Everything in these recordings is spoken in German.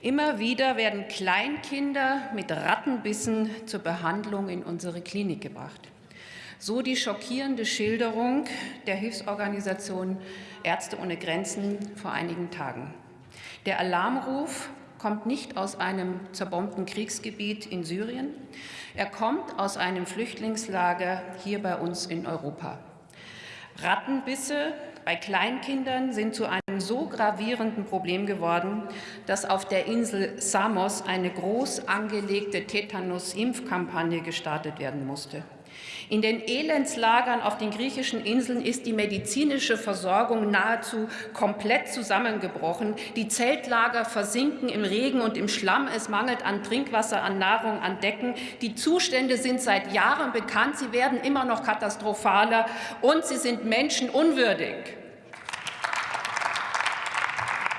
Immer wieder werden Kleinkinder mit Rattenbissen zur Behandlung in unsere Klinik gebracht. So die schockierende Schilderung der Hilfsorganisation Ärzte ohne Grenzen vor einigen Tagen. Der Alarmruf kommt nicht aus einem zerbombten Kriegsgebiet in Syrien. Er kommt aus einem Flüchtlingslager hier bei uns in Europa. Rattenbisse bei Kleinkindern sind zu einem so gravierenden Problem geworden, dass auf der Insel Samos eine groß angelegte Tetanus-Impfkampagne gestartet werden musste. In den Elendslagern auf den griechischen Inseln ist die medizinische Versorgung nahezu komplett zusammengebrochen. Die Zeltlager versinken im Regen und im Schlamm. Es mangelt an Trinkwasser, an Nahrung, an Decken. Die Zustände sind seit Jahren bekannt. Sie werden immer noch katastrophaler und sie sind menschenunwürdig.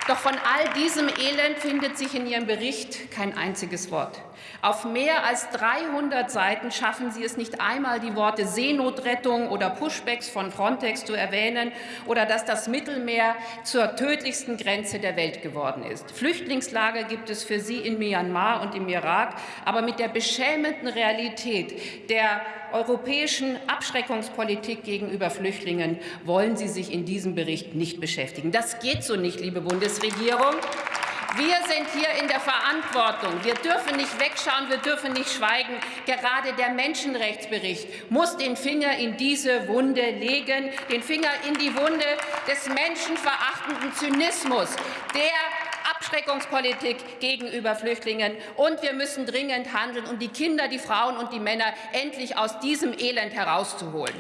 Doch von all diesem Elend findet sich in Ihrem Bericht kein einziges Wort. Auf mehr als 300 Seiten schaffen Sie es nicht einmal, die Worte Seenotrettung oder Pushbacks von Frontex zu erwähnen oder dass das Mittelmeer zur tödlichsten Grenze der Welt geworden ist. Flüchtlingslager gibt es für Sie in Myanmar und im Irak, aber mit der beschämenden Realität der europäischen Abschreckungspolitik gegenüber Flüchtlingen wollen Sie sich in diesem Bericht nicht beschäftigen. Das geht so nicht, liebe Bundesregierung. Wir sind hier in der Verantwortung. Wir dürfen nicht wegschauen, wir dürfen nicht schweigen. Gerade der Menschenrechtsbericht muss den Finger in diese Wunde legen, den Finger in die Wunde des menschenverachtenden Zynismus, der Abschreckungspolitik gegenüber Flüchtlingen. Und wir müssen dringend handeln, um die Kinder, die Frauen und die Männer endlich aus diesem Elend herauszuholen.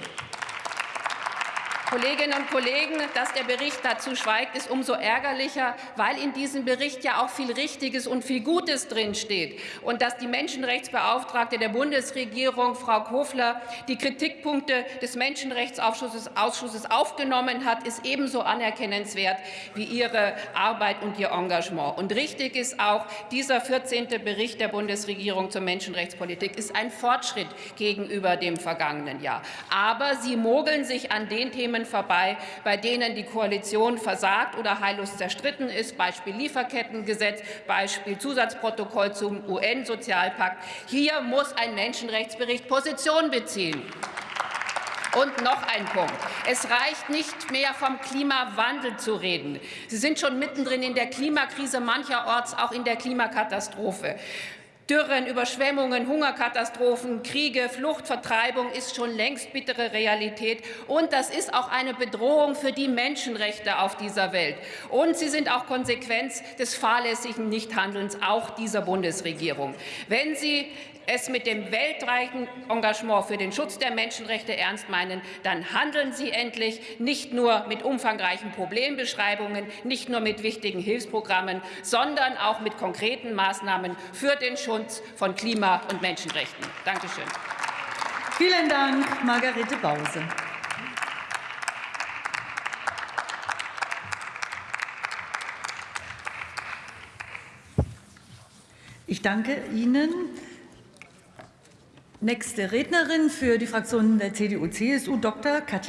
Kolleginnen und Kollegen, dass der Bericht dazu schweigt, ist umso ärgerlicher, weil in diesem Bericht ja auch viel Richtiges und viel Gutes drinsteht. Und dass die Menschenrechtsbeauftragte der Bundesregierung, Frau Kofler, die Kritikpunkte des Menschenrechtsausschusses Ausschusses aufgenommen hat, ist ebenso anerkennenswert wie ihre Arbeit und ihr Engagement. Und richtig ist auch, dieser 14. Bericht der Bundesregierung zur Menschenrechtspolitik ist ein Fortschritt gegenüber dem vergangenen Jahr. Aber sie mogeln sich an den Themen Themen vorbei, bei denen die Koalition versagt oder heillos zerstritten ist, Beispiel Lieferkettengesetz, Beispiel Zusatzprotokoll zum UN-Sozialpakt. Hier muss ein Menschenrechtsbericht Position beziehen. Und noch ein Punkt. Es reicht nicht mehr vom Klimawandel zu reden. Sie sind schon mittendrin in der Klimakrise, mancherorts auch in der Klimakatastrophe. Dürren, Überschwemmungen, Hungerkatastrophen, Kriege, Flucht, Vertreibung ist schon längst bittere Realität. Und das ist auch eine Bedrohung für die Menschenrechte auf dieser Welt. Und sie sind auch Konsequenz des fahrlässigen Nichthandelns auch dieser Bundesregierung. Wenn Sie es mit dem weltweiten Engagement für den Schutz der Menschenrechte ernst meinen, dann handeln Sie endlich nicht nur mit umfangreichen Problembeschreibungen, nicht nur mit wichtigen Hilfsprogrammen, sondern auch mit konkreten Maßnahmen für den Schutz von Klima- und Menschenrechten. Danke schön. Vielen Dank, Margarete Bause. Ich danke Ihnen. Nächste Rednerin für die Fraktion der CDU-CSU, Dr. Katja